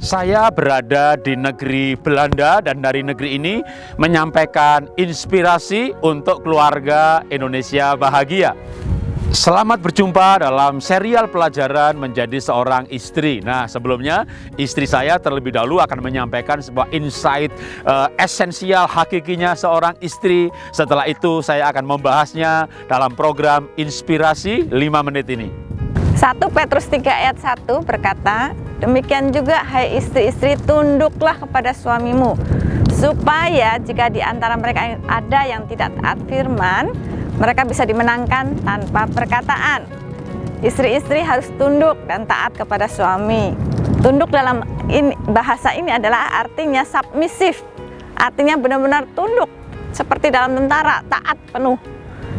Saya berada di negeri Belanda dan dari negeri ini menyampaikan inspirasi untuk keluarga Indonesia bahagia. Selamat berjumpa dalam serial pelajaran menjadi seorang istri. Nah, sebelumnya istri saya terlebih dahulu akan menyampaikan sebuah insight uh, esensial hakikinya seorang istri. Setelah itu saya akan membahasnya dalam program Inspirasi 5 menit ini. 1 Petrus 3 ayat 1 berkata, Demikian juga hai istri-istri tunduklah kepada suamimu supaya jika di antara mereka ada yang tidak taat firman mereka bisa dimenangkan tanpa perkataan. Istri-istri harus tunduk dan taat kepada suami. Tunduk dalam ini, bahasa ini adalah artinya submisif. Artinya benar-benar tunduk seperti dalam tentara, taat penuh.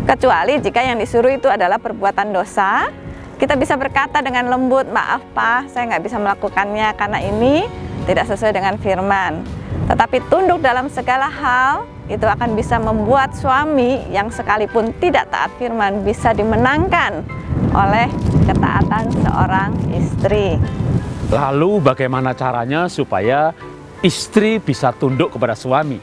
Kecuali jika yang disuruh itu adalah perbuatan dosa, kita bisa berkata dengan lembut, maaf Pak, saya nggak bisa melakukannya karena ini tidak sesuai dengan firman. Tetapi tunduk dalam segala hal itu akan bisa membuat suami yang sekalipun tidak taat firman bisa dimenangkan oleh ketaatan seorang istri. Lalu bagaimana caranya supaya istri bisa tunduk kepada suami?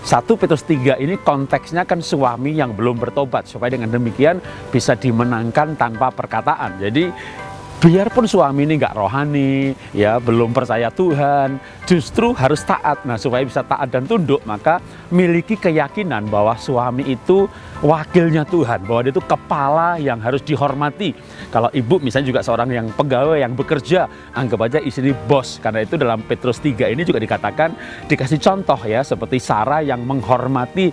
1 Petrus 3 ini konteksnya kan suami yang belum bertobat supaya dengan demikian bisa dimenangkan tanpa perkataan. Jadi biarpun suami ini nggak rohani, ya belum percaya Tuhan, justru harus taat. Nah supaya bisa taat dan tunduk, maka miliki keyakinan bahwa suami itu wakilnya Tuhan, bahwa dia itu kepala yang harus dihormati. Kalau ibu misalnya juga seorang yang pegawai yang bekerja, anggap aja istri bos. Karena itu dalam Petrus 3 ini juga dikatakan dikasih contoh ya seperti Sarah yang menghormati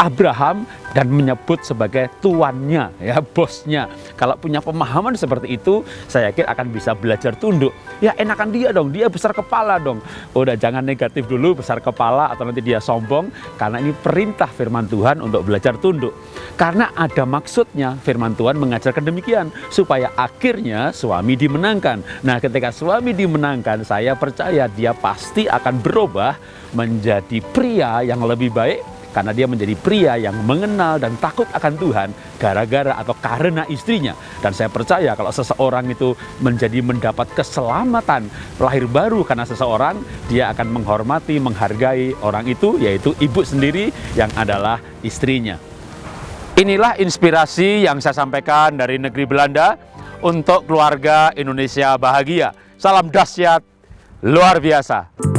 Abraham dan menyebut sebagai tuannya, ya bosnya. Kalau punya pemahaman seperti itu, saya yakin akan bisa belajar tunduk. Ya enakan dia dong, dia besar kepala dong. Udah jangan negatif dulu besar kepala atau nanti dia sombong, karena ini perintah firman Tuhan untuk belajar tunduk. Karena ada maksudnya firman Tuhan mengajarkan demikian, supaya akhirnya suami dimenangkan. Nah ketika suami dimenangkan, saya percaya dia pasti akan berubah menjadi pria yang lebih baik karena dia menjadi pria yang mengenal dan takut akan Tuhan gara-gara atau karena istrinya. Dan saya percaya kalau seseorang itu menjadi mendapat keselamatan lahir baru karena seseorang, dia akan menghormati, menghargai orang itu, yaitu ibu sendiri yang adalah istrinya. Inilah inspirasi yang saya sampaikan dari negeri Belanda untuk keluarga Indonesia bahagia. Salam dahsyat luar biasa.